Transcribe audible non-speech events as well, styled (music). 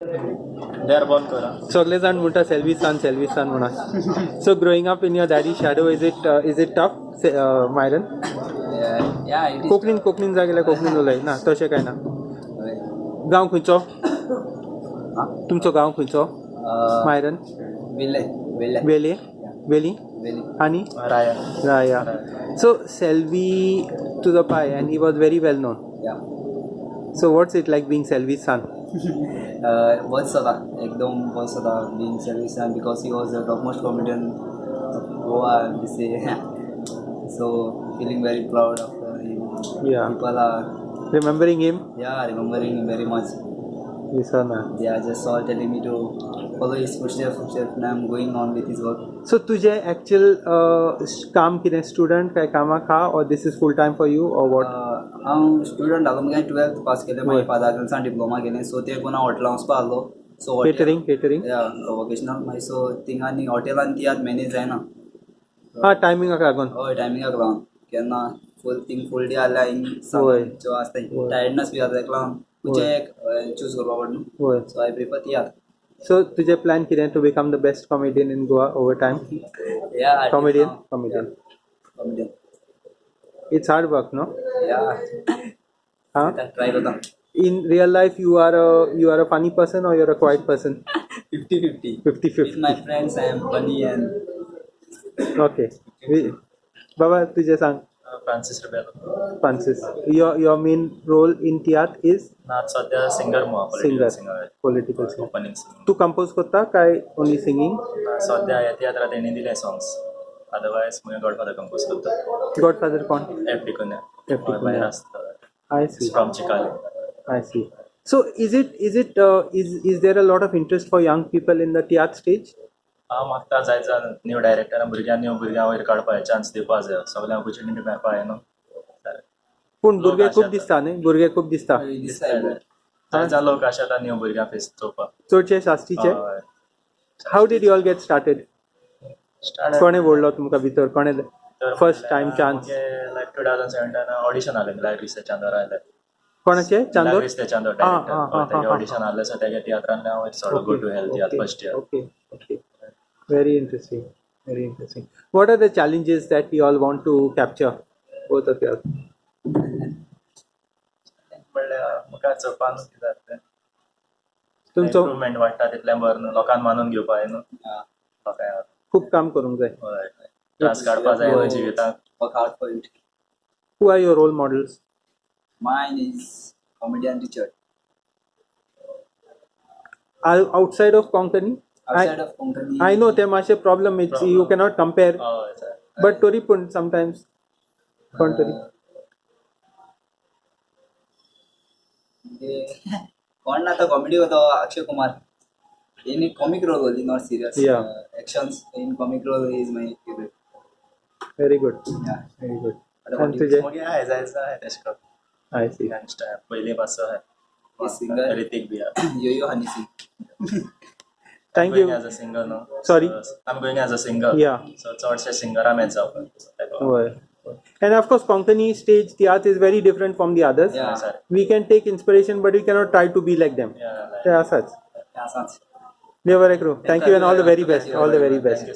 They are born Kora. सगळे जाण म्हणटा सेल्वी सन सेल्वी सन म्हणून so growing up in your daddy shadow is it is it tough Myron Yeah, yeah, it is. कोंकणीन कोंकणीन जाय जाल्यार कोंकणीन उलय ना तशें काय ना? गाँव खंयचो (coughs) तुमचो गाँव खंयचो Uh, मायरन Villay, Villay, वेले? वेली? Villay. आनी Raya. राया. सो सेल्वी तुजो पाय and he was very well known Yeah. So what's it like being Selvy son बहुत सदा एकदम बहुत सदा being Selvy son because he was the top most comedian Goa this so feeling very proud of him yeah people are remembering him yeah remembering him very much ये सना they are just all telling me to follow his footstep footstep now I am going on with his work so तुझे actual काम किने student का काम का और this is full time for you और what हांव स्टुडंट आलो मुगे टुवेल्थ पास केलें मागीर. फादर क्लासान डिप्लोमा केलें. सो ते पुना हॉटेलां वचपा आहलो सो केटरिंग केटरिंग या वोकेशनल मागीर सो थिंगांनी हॉटेलान ती आतां मॅनेज जायना हा टायमिंगाक लागून. हय टायमिंगाक लागून. केन्ना फूल थिंग फूल डे आहल्यार हिंग. आसता. टायर्डनस बी जाता ताका लागून एक चूज़ करपा सो आय प्रिफर ती आतां सो तुजें प्लॅन कितें to become the best comedian in Goa over time या comedian comedian comedian it's hard work no या हा ट्राय करता in real life you are a you are a funny person or you're a quiet person fifty fifty 50 with 50 my friends I am funny and okay We- बाबा तुझे सांग Uh, Francis Rebello. Francis your your main role in theatre is ना सध्या singer मुहा singer singer political singer opening singing तू compose करता काय only singing सध्या ह्या तियात्रात तेणी दिले सॉंग्स अदरवायज मुगे गॉडफादर कंपोज करता godfather कोण एफ़ डी कुन्या. आसता I see. फ्रॉम चिकाले I see. So is it is it uh, is is there a lot of interest for young people in the theatre stage? हांव मागता जायचा new डायरेक्टरान भुरग्यां new भुरग्यां वयर काडपाक चान्स दिवपा जाय सगळ्यांक ऑपॉर्च्युनिटी मेळपा जाय न्हू पूण भुरगे खूब दिसता न्ही? भुरगे खूब दिसता। जायचा लोक आशा न्यू भुरग्यां फेस चोवपाक चडशे शास्त्रीचे. How did you all get started कोणे ओडलो तुमकां भितर कोणे तर first time chance like two thousand audition आलें लायक रिसे चांदोर आयलें कोणाचे चांदोर रिसे चांदोर डायरेक्टर ऑडिशन आसलें सो तेगे तियात्रांतल्यान हांव sort go to health tiatr first year okay. Very interesting. Very interesting. What are the challenges that you all want to capture? Both of you. all? म्हणल्यार म्हाका चोवपाक कितें जाता तुमचो इम्प्रुवमेंट वाडटा तितलें बरें न्हू लोकांक मानून घेवपाक जाय न्हू लोकांक खूप काम करूंक जाय त्रास काडपाक जाय हय. work hard for it Who are your role models? mine is comedian Richard Are outside of Konkani? outside I, of Konkani I know there a problem. It's you cannot compare. हय sir But Tori pun sometimes. तरी म्हणजे कोण ना तो comedy होतो Akshay Kumar in comic role होती not serious Yeah. Actions in comic role is my favourite very good. या Very good. आता And तुझे? मगे हाय जायचं आहे तेश I see. गँगस्टर पयलीं पासून हे singer. आहे ऋतिक बी आहे यो यो हनी सिंग Thank I'm going you. as a singer no. Sorry? So, I'm going as a singer. Yeah. So चडशे सिंगरा मेच जावपाक. Well. And of course, Konkani stage theatre is very different from the others. Yeah. Sir. We can take inspiration, but we cannot try to be like them. Yeah, like- ते आसाच या सांच Thank you and all the very best. All the very best.